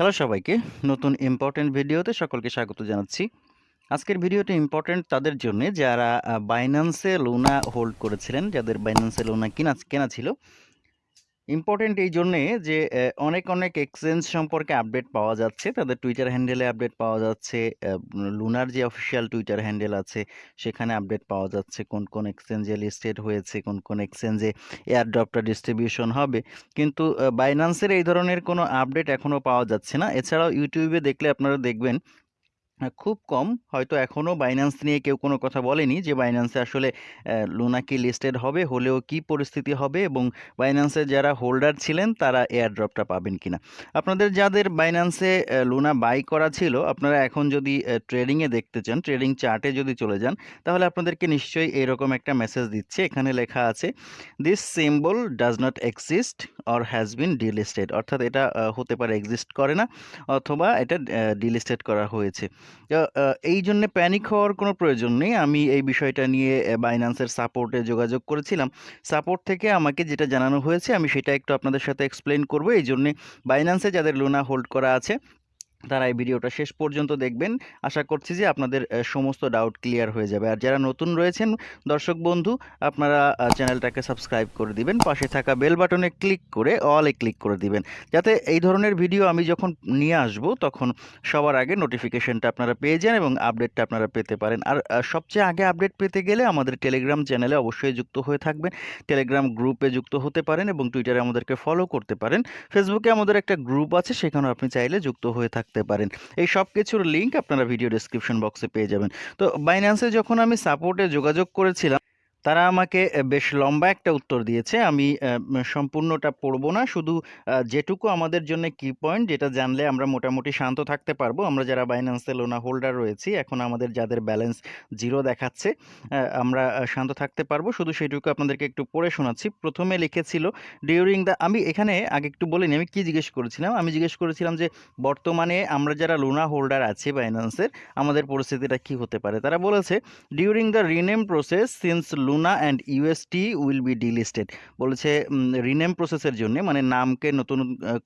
Hello সবাইকে, নতুন important ভিডিওতে সকলকে স্বাগত জানাচ্ছি। আজকের ভিডিওটি ইম্পর্টেন্ট তাদের জন্য যারা বাইন্যান্সে লোনা হোল্ড করেছিলেন, যাদের বাইন্যান্সে লোনা কেনা কেনা ছিল ইম্পর্টেন্ট এই জন্যে যে অনেক অনেক এক্সচেঞ্জ সম্পর্কে আপডেট পাওয়া যাচ্ছে। তাদের টুইটার হ্যান্ডেলে আপডেট পাওয়া যাচ্ছে। লুনার যে অফিসিয়াল টুইটার হ্যান্ডেল আছে, সেখানে আপডেট পাওয়া যাচ্ছে কোন কোন এক্সচেঞ্জে লিস্টেড হয়েছে, কোন কোন এক্সচেঞ্জে এয়ারড্রপটা ডিস্ট্রিবিউশন হবে। কিন্তু বাইন্যান্সের এই ধরনের কোনো আপডেট এখনও পাওয়া যাচ্ছে না। এছাড়াও ইউটিউবে দেখলে আপনারা দেখবেন খুব কম। হয়তো এখনও বাইন্যান্স নিয়ে কেউ কোনো কথা বলেনি যে বাইন্যান্সে আসলে লোনা কি লিস্টেড হবে, হলেও কি পরিস্থিতি হবে এবং বাইন্যান্সের যারা হোল্ডার ছিলেন তারা এয়ার ড্রপটা পাবেন কিনা। আপনাদের যাদের বাইন্যান্সে লোনা বাই করা ছিল, আপনারা এখন যদি ট্রেডিংয়ে দেখতে চান ট্রেডিং চার্টে যদি চলে যান, তাহলে আপনাদেরকে নিশ্চয়ই এরকম একটা মেসেজ দিচ্ছে। এখানে লেখা আছে this symbol does not exist or has been delisted অর্থাৎ এটা হতে পারে এক্সিস্ট করে না, অথবা এটা ডিলিস্টেড করা হয়েছে। এই জন্য প্যানিক হওয়ার কোনো প্রয়োজন নেই। আমি এই বিষয়টা নিয়ে বাইন্যান্সের সাপোর্টে যোগাযোগ করেছিলাম। সাপোর্ট থেকে আমাকে যেটা জানানো হয়েছে, আমি সেটা একটু আপনাদের সাথে এক্সপ্লেন করব। এই জন্যে বাইন্যান্সে যাদের লোনা হোল্ড করা আছে তারা এই ভিডিওটা শেষ পর্যন্ত দেখবেন। আশা করছি যে আপনাদের সমস্ত ডাউট ক্লিয়ার হয়ে যাবে। আর যারা নতুন রয়েছেন, দর্শক বন্ধু, আপনারা চ্যানেলটাকে সাবস্ক্রাইব করে দিবেন। পাশে থাকা বেল বাটনে ক্লিক করে অলে ক্লিক করে দিবেন। যাতে এই ধরনের ভিডিও আমি যখন নিয়ে আসব, তখন সবার আগে নোটিফিকেশনটা আপনারা পেয়ে যান এবং আপডেটটা আপনারা পেতে পারেন। আর সবচেয়ে আগে আপডেট পেতে গেলে আমাদের টেলিগ্রাম চ্যানেলে অবশ্যই যুক্ত হয়ে থাকবেন। টেলিগ্রাম গ্রুপে যুক্ত হতে পারেন এবং টুইটারে আমাদেরকে ফলো করতে পারেন। ফেসবুকে আমাদের একটা গ্রুপ আছে, সেখানেও আপনি চাইলে যুক্ত হয়ে থাকতে পারেন। এই সব কিছুর লিঙ্ক আপনারা ভিডিও ডিসক্রিপশন বক্সে পেয়ে যাবেন। তো বাইন্যান্সে যখন আমি সাপোর্টে যোগাযোগ করেছিলাম তারা আমাকে বেশ লম্বা একটা উত্তর দিয়েছে। আমি সম্পূর্ণটা পড়ব না। শুধু যেটুকু আমাদের জন্য কি পয়েন্ট যেটা জানলে আমরা মোটামুটি শান্ত থাকতে পারব। আমরা যারা বাইন্যান্সে লোনা হোল্ডার রয়েছি, এখন আমাদের যাদের ব্যালেন্স জিরো দেখাচ্ছে আমরা শান্ত থাকতে পারব। শুধু সেটুকু আপনাদেরকে একটু পড়ে শোনাচ্ছি। প্রথমে লিখেছিল ডিউরিং দ্য আমি এখানে আগে একটু বলিনি, আমি কি জিজ্ঞেস করেছিলাম? আমি জিজ্ঞেস করেছিলাম যে, বর্তমানে আমরা যারা লোনা হোল্ডার আছি বাইন্যান্সের আমাদের পরিস্থিতিটা কি হতে পারে? তারা বলেছে during the rename process since Luna and UST will be delisted বলেছে রিনেম প্রসেসের জন্য মানে নামকে নতুন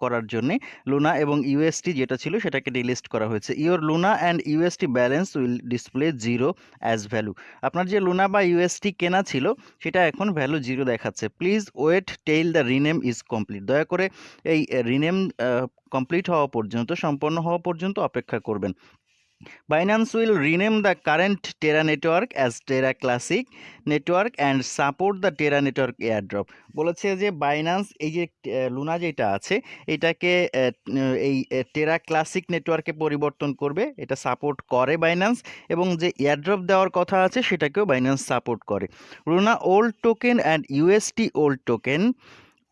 করার জন্য লুনা এবং ইউএসটি যেটা ছিল সেটাকে ডিলিস্ট করা হয়েছে। Your Luna and UST balance will display zero as value আপনার যে লুনা বা ইউএসটি কেনা ছিল, সেটা এখন ভ্যালু জিরো দেখাচ্ছে। Please wait till the rename is complete দয়া করে এই রিনেম কমপ্লিট হওয়া পর্যন্ত, সম্পন্ন হওয়া পর্যন্ত অপেক্ষা করবেন। Binance will rename the current Terra network as Terra Classic network and support the Terra network airdrop বলেছে যে বাইন্যান্স এই যে লুনা যেটা আছে, এটাকে এই টেরা ক্লাসিক নেটওয়ার্কে পরিবর্তন করবে। এটা সাপোর্ট করে বাইন্যান্স এবং যে এয়ারড্রপ দেওয়ার কথা আছে, সেটাকেও বাইন্যান্স সাপোর্ট করে। Luna old token and UST old token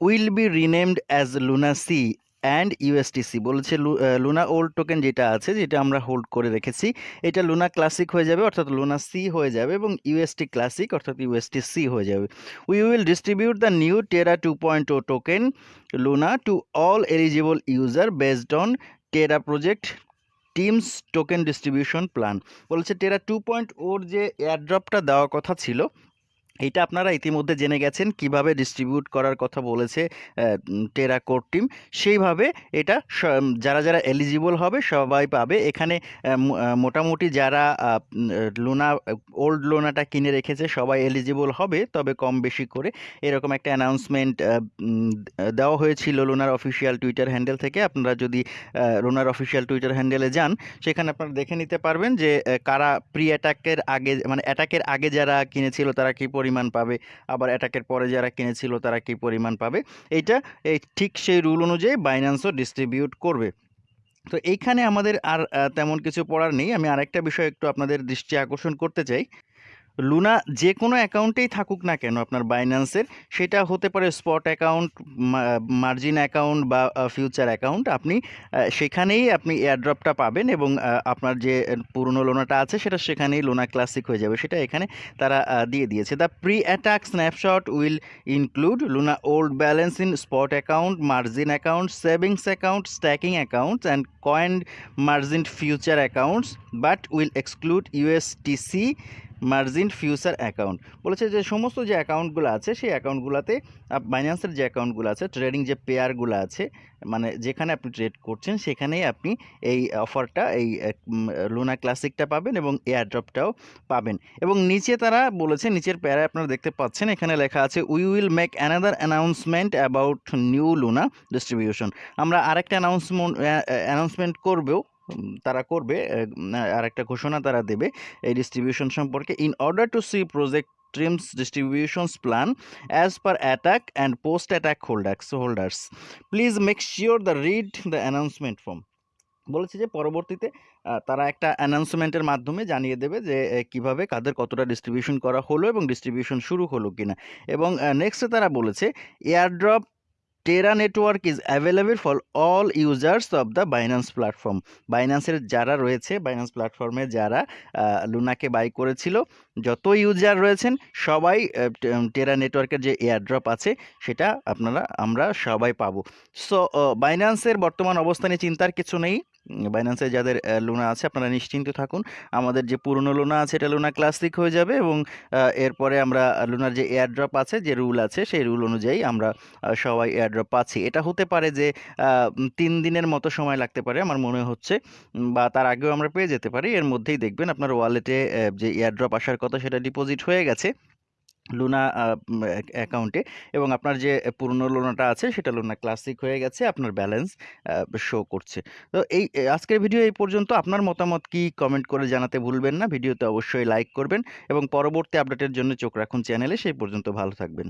will be renamed as Luna C and USTC বলেছে লুনা ওল্ড টোকেন যেটা আছে, যেটা আমরা হোল্ড করে রেখেছি, এটা লুনা ক্লাসিক হয়ে যাবে, অর্থাৎ লুনা সি হয়ে যাবে এবং ইউএসটি ক্লাসিক অর্থাৎ ইউএসটি সি হয়ে যাবে। We will distribute the new Terra two point O token Luna to all eligible user based on Terra project teams token distribution plan বলেছে টেরা টু পয়েন্ট ওর যে এয়ারড্রপটা দেওয়ার কথা ছিল এটা আপনারা ইতিমধ্যে জেনে গেছেন কীভাবে ডিস্ট্রিবিউট করার কথা বলেছে টেরা কোর টিম সেইভাবে এটা যারা যারা এলিজিবল হবে সবাই পাবে। এখানে মোটামুটি যারা লোনা ওল্ড লোনাটা কিনে রেখেছে সবাই এলিজিবল হবে, তবে কম বেশি করে। এরকম একটা অ্যানাউন্সমেন্ট দেওয়া হয়েছিল লোনার অফিসিয়াল টুইটার হ্যান্ডেল থেকে। আপনারা যদি লোনার অফিসিয়াল টুইটার হ্যান্ডেলে যান, সেখানে আপনারা দেখে নিতে পারবেন যে কারা প্রি অ্যাটাকের আগে মানে অ্যাটাকের আগে যারা কিনেছিল তারা কি পরিমাণ পাবে, আবার অ্যাটাকের পরে যারা কিনেছিল তারা কি পরিমাণ পাবে? এইটা, এই ঠিক সেই রুল অনুযায়ী বাইন্যান্সও ডিস্ট্রিবিউট করবে। তো এইখানে আমাদের আর তেমন কিছু পড়ার নেই। আমি আরেকটা বিষয় একটু আপনাদের দৃষ্টি আকর্ষণ করতে চাই। লুনা যে কোনো অ্যাকাউন্টেই থাকুক না কেন আপনার বাইন্যান্সের, সেটা হতে পারে স্পট অ্যাকাউন্ট মার্জিন অ্যাকাউন্ট বা ফিউচার অ্যাকাউন্ট, আপনি সেখানেই আপনি এয়ারড্রপটা পাবেন এবং আপনার যে পুরনো লোনাটা আছে, সেটা সেখানেই লোনা ক্লাসিক হয়ে যাবে। সেটা এখানে তারা দিয়ে দিয়েছে। The pre attack snapshot will include Luna old balance in spot account, margin account, savings account, staking accounts and coin margin future accounts, but will exclude USTC margin future account. বলেছে যে সমস্ত যে অ্যাকাউন্টগুলো আছে, সেই অ্যাকাউন্টগুলোতে বাইন্যান্সের যে অ্যাকাউন্টগুলো আছে, ট্রেডিং যে পেয়ারগুলো আছে মানে যেখানে আপনি ট্রেড করছেন, সেখানেই আপনি এই অফারটা, এই লুনা ক্লাসিকটা পাবেন এবং এয়ার ড্রপটাও পাবেন। এবং নিচে তারা বলেছে, নিচের প্যারায় আপনারা দেখতে পাচ্ছেন, এখানে লেখা আছে we will make another announcement about new Luna distribution আমরা আরেকটা অ্যানাউন্সমেন্ট অ্যানাউন্সমেন্ট করবেও তারা করবে আর একটা ঘোষণা তারা দেবে এই ডিস্ট্রিবিউশন সম্পর্কে। In order to see project teams distributions plan as per attack and post attack holders holders please make sure the read the announcement form বলেছে যে পরবর্তীতে তারা একটা অ্যানাউন্সমেন্টের মাধ্যমে জানিয়ে দেবে যে কীভাবে কাদের কতটা ডিস্ট্রিবিউশন করা হলো এবং ডিস্ট্রিবিউশন শুরু হলো কিনা। এবং নেক্সটে তারা বলেছে airdrop Terra network is available for all users of the Binance platform বাইন্যান্সের যারা রয়েছে বাইন্যান্স প্ল্যাটফর্মে যারা লুনাকে বাই করেছিল, যত ইউজার রয়েছেন, সবাই টেরা নেটওয়ার্কের যে এয়ারড্রপ আছে, সেটা আপনারা, আমরা সবাই পাবো। সো বাইন্যান্সের বর্তমান অবস্থানে চিন্তার কিছু নেই। বাইন্যান্সে যাদের লোনা আছে, আপনারা নিশ্চিন্ত থাকুন। আমাদের যে পুরনো লোনা আছে, এটা লুনা ক্লাসিক হয়ে যাবে এবং এরপরে আমরা লোনার যে এয়ারড্রপ আছে, যে রুল আছে, সেই রুল অনুযায়ী আমরা সবাই এয়ারড্রপ পাচ্ছি। এটা হতে পারে যে তিন দিনের মতো সময় লাগতে পারে, আমার মনে হচ্ছে বা তার আগেও আমরা পেয়ে যেতে পারি। এর মধ্যেই দেখবেন আপনার ওয়ালেটে যে এয়ারড্রপ আসার কথা, সেটা ডিপোজিট হয়ে গেছে। লুনা অ্যাকাউন্টে এবং আপনার যে পুরনো লোনাটা আছে, সেটা লোনা ক্লাসিক হয়ে গেছে, আপনার ব্যালেন্স শো করছে। তো এই আজকের ভিডিও এই পর্যন্ত। আপনার মতামত কি? কমেন্ট করে জানাতে ভুলবেন না। ভিডিওতে অবশ্যই লাইক করবেন এবং পরবর্তী আপডেটের জন্য চোখ রাখুন চ্যানেলে সেই পর্যন্ত ভালো থাকবেন।